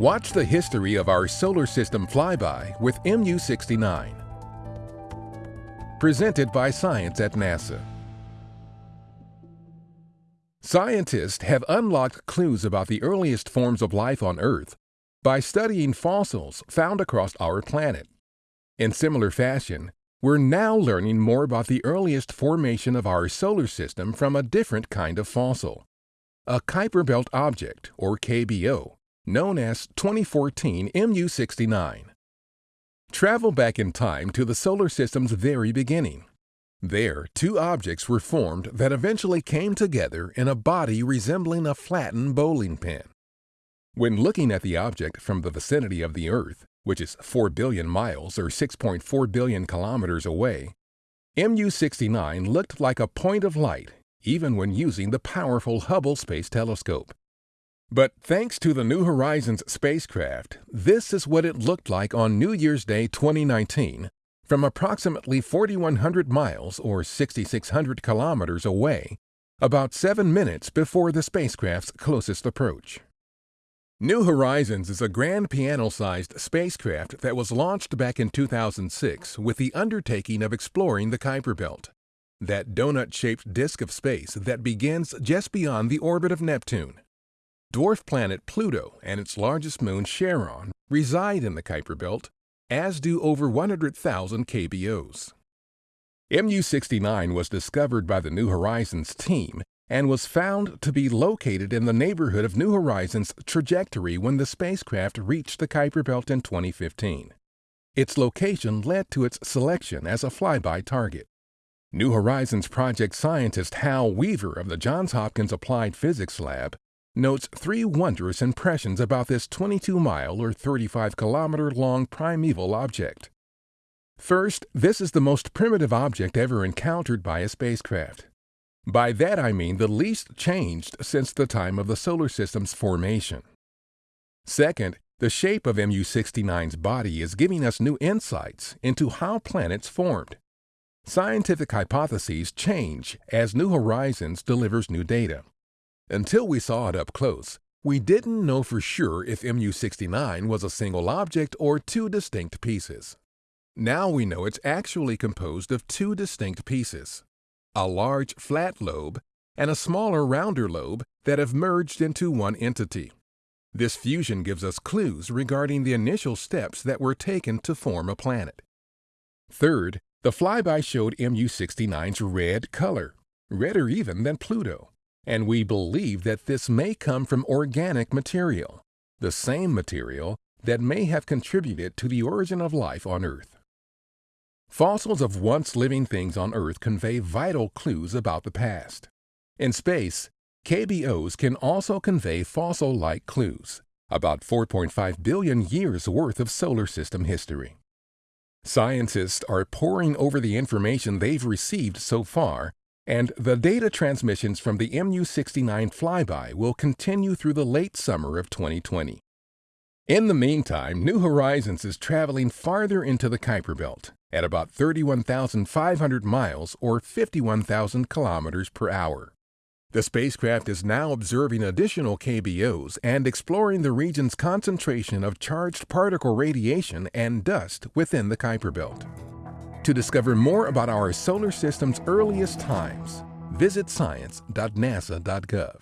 Watch the history of our solar system flyby with MU-69. Presented by Science at NASA. Scientists have unlocked clues about the earliest forms of life on Earth by studying fossils found across our planet. In similar fashion, we're now learning more about the earliest formation of our solar system from a different kind of fossil, a Kuiper Belt object, or KBO, known as 2014 MU69. Travel back in time to the solar system's very beginning. There, two objects were formed that eventually came together in a body resembling a flattened bowling pin. When looking at the object from the vicinity of the Earth, which is 4 billion miles or 6.4 billion kilometers away, MU-69 looked like a point of light even when using the powerful Hubble Space Telescope. But thanks to the New Horizons spacecraft, this is what it looked like on New Year's Day 2019 from approximately 4,100 miles or 6,600 kilometers away, about seven minutes before the spacecraft's closest approach. New Horizons is a grand piano-sized spacecraft that was launched back in 2006 with the undertaking of exploring the Kuiper Belt, that donut-shaped disk of space that begins just beyond the orbit of Neptune. Dwarf planet Pluto and its largest moon Charon reside in the Kuiper Belt, as do over 100,000 KBOs. MU-69 was discovered by the New Horizons team and was found to be located in the neighborhood of New Horizons' trajectory when the spacecraft reached the Kuiper Belt in 2015. Its location led to its selection as a flyby target. New Horizons project scientist Hal Weaver of the Johns Hopkins Applied Physics Lab notes three wondrous impressions about this 22 mile or 35 kilometer long primeval object. First, this is the most primitive object ever encountered by a spacecraft. By that I mean the least changed since the time of the solar system's formation. Second, the shape of MU-69's body is giving us new insights into how planets formed. Scientific hypotheses change as New Horizons delivers new data. Until we saw it up close, we didn't know for sure if MU-69 was a single object or two distinct pieces. Now we know it's actually composed of two distinct pieces, a large flat lobe and a smaller rounder lobe that have merged into one entity. This fusion gives us clues regarding the initial steps that were taken to form a planet. Third, the flyby showed MU-69's red color, redder even than Pluto and we believe that this may come from organic material, the same material that may have contributed to the origin of life on Earth. Fossils of once living things on Earth convey vital clues about the past. In space, KBOs can also convey fossil-like clues, about 4.5 billion years worth of solar system history. Scientists are poring over the information they've received so far and the data transmissions from the MU-69 flyby will continue through the late summer of 2020. In the meantime, New Horizons is traveling farther into the Kuiper Belt at about 31,500 miles or 51,000 kilometers per hour. The spacecraft is now observing additional KBOs and exploring the region's concentration of charged particle radiation and dust within the Kuiper Belt. To discover more about our solar system's earliest times, visit science.nasa.gov.